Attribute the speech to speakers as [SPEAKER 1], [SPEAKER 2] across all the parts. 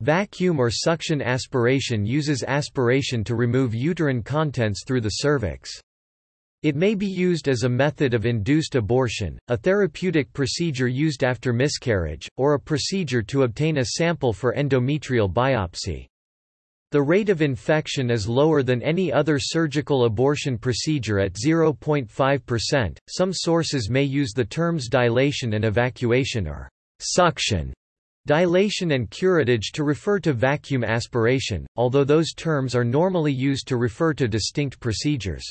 [SPEAKER 1] Vacuum or suction aspiration uses aspiration to remove uterine contents through the cervix. It may be used as a method of induced abortion, a therapeutic procedure used after miscarriage, or a procedure to obtain a sample for endometrial biopsy. The rate of infection is lower than any other surgical abortion procedure at 0.5%. Some sources may use the terms dilation and evacuation or suction Dilation and curettage to refer to vacuum aspiration, although those terms are normally used to refer to distinct procedures.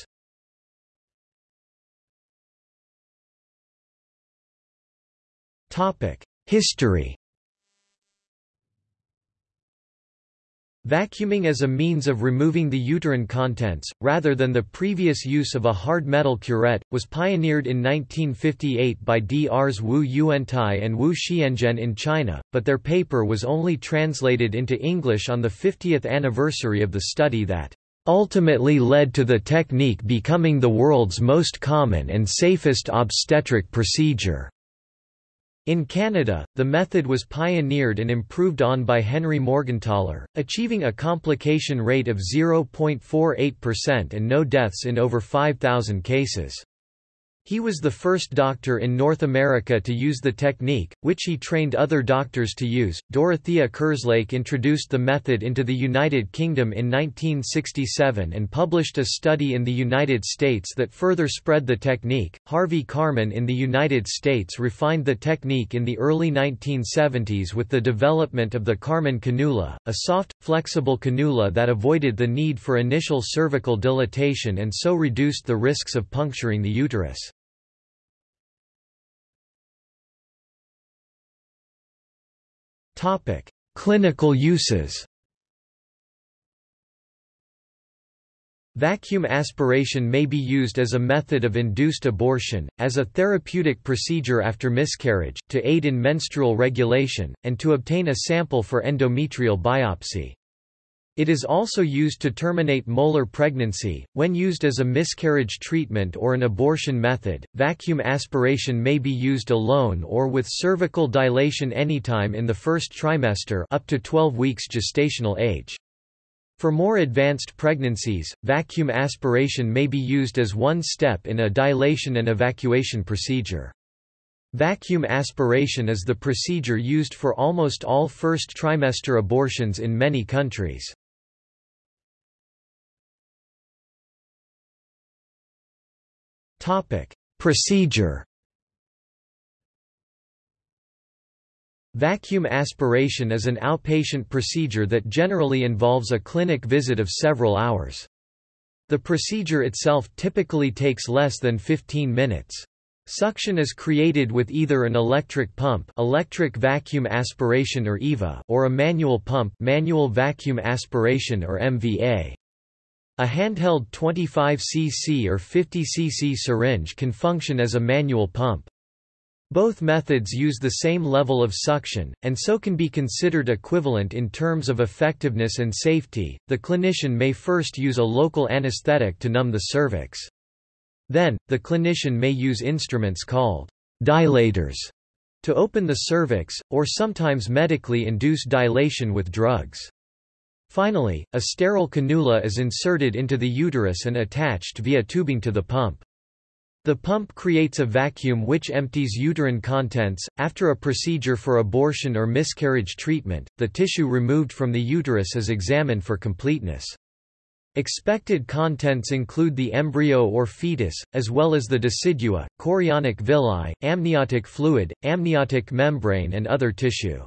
[SPEAKER 1] History Vacuuming as a means of removing the uterine contents, rather than the previous use of a hard metal curette, was pioneered in 1958 by Drs Wu Yuantai and Wu Xianzhen in China, but their paper was only translated into English on the 50th anniversary of the study that ultimately led to the technique becoming the world's most common and safest obstetric procedure. In Canada, the method was pioneered and improved on by Henry Morgentaler, achieving a complication rate of 0.48% and no deaths in over 5,000 cases. He was the first doctor in North America to use the technique, which he trained other doctors to use. Dorothea Kerslake introduced the method into the United Kingdom in 1967 and published a study in the United States that further spread the technique. Harvey Karman in the United States refined the technique in the early 1970s with the development of the Karman cannula, a soft, flexible cannula that avoided the need for initial cervical dilatation and so reduced the risks of puncturing the uterus. Topic: Clinical uses. Vacuum aspiration may be used as a method of induced abortion, as a therapeutic procedure after miscarriage, to aid in menstrual regulation, and to obtain a sample for endometrial biopsy. It is also used to terminate molar pregnancy. When used as a miscarriage treatment or an abortion method, vacuum aspiration may be used alone or with cervical dilation anytime in the first trimester up to 12 weeks gestational age. For more advanced pregnancies, vacuum aspiration may be used as one step in a dilation and evacuation procedure. Vacuum aspiration is the procedure used for almost all first trimester abortions in many countries. Procedure. Vacuum aspiration is an outpatient procedure that generally involves a clinic visit of several hours. The procedure itself typically takes less than 15 minutes. Suction is created with either an electric pump electric vacuum aspiration or EVA or a manual pump manual vacuum aspiration or MVA. A handheld 25 cc or 50 cc syringe can function as a manual pump. Both methods use the same level of suction, and so can be considered equivalent in terms of effectiveness and safety. The clinician may first use a local anesthetic to numb the cervix. Then, the clinician may use instruments called dilators to open the cervix, or sometimes medically induce dilation with drugs. Finally, a sterile cannula is inserted into the uterus and attached via tubing to the pump. The pump creates a vacuum which empties uterine contents. After a procedure for abortion or miscarriage treatment, the tissue removed from the uterus is examined for completeness. Expected contents include the embryo or fetus, as well as the decidua, chorionic villi, amniotic fluid, amniotic membrane and other tissue.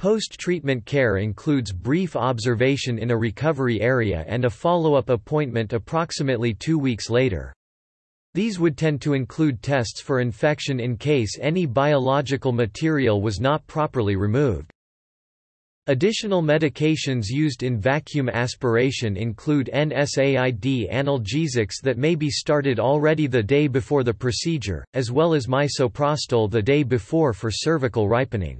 [SPEAKER 1] Post-treatment care includes brief observation in a recovery area and a follow-up appointment approximately two weeks later. These would tend to include tests for infection in case any biological material was not properly removed. Additional medications used in vacuum aspiration include NSAID analgesics that may be started already the day before the procedure, as well as misoprostol the day before for cervical ripening.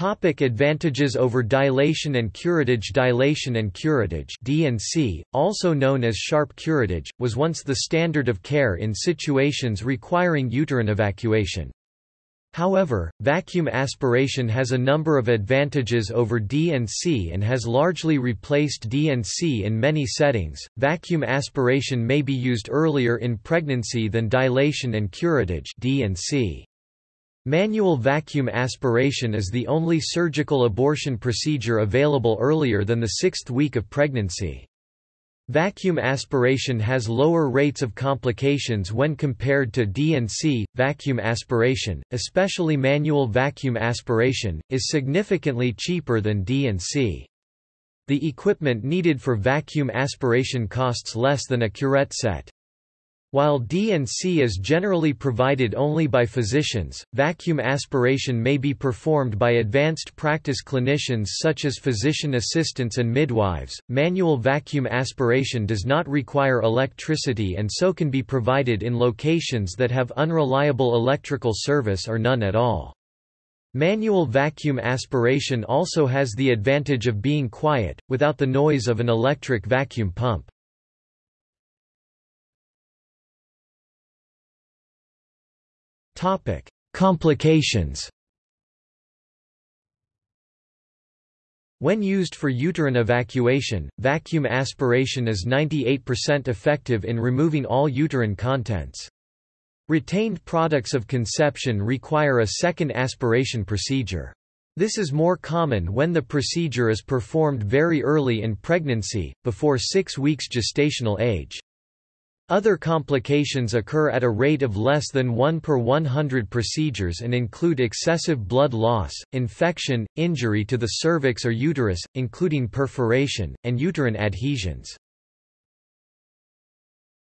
[SPEAKER 1] Topic advantages over dilation and curettage Dilation and curettage D&C, also known as sharp curettage, was once the standard of care in situations requiring uterine evacuation. However, vacuum aspiration has a number of advantages over D&C and has largely replaced D&C in many settings. Vacuum aspiration may be used earlier in pregnancy than dilation and curettage D&C. Manual vacuum aspiration is the only surgical abortion procedure available earlier than the sixth week of pregnancy. Vacuum aspiration has lower rates of complications when compared to D&C. Vacuum aspiration, especially manual vacuum aspiration, is significantly cheaper than D&C. The equipment needed for vacuum aspiration costs less than a curette set. While D&C is generally provided only by physicians, vacuum aspiration may be performed by advanced practice clinicians such as physician assistants and midwives. Manual vacuum aspiration does not require electricity and so can be provided in locations that have unreliable electrical service or none at all. Manual vacuum aspiration also has the advantage of being quiet, without the noise of an electric vacuum pump. Topic: Complications. When used for uterine evacuation, vacuum aspiration is 98% effective in removing all uterine contents. Retained products of conception require a second aspiration procedure. This is more common when the procedure is performed very early in pregnancy, before six weeks gestational age. Other complications occur at a rate of less than 1 per 100 procedures and include excessive blood loss, infection, injury to the cervix or uterus, including perforation, and uterine adhesions.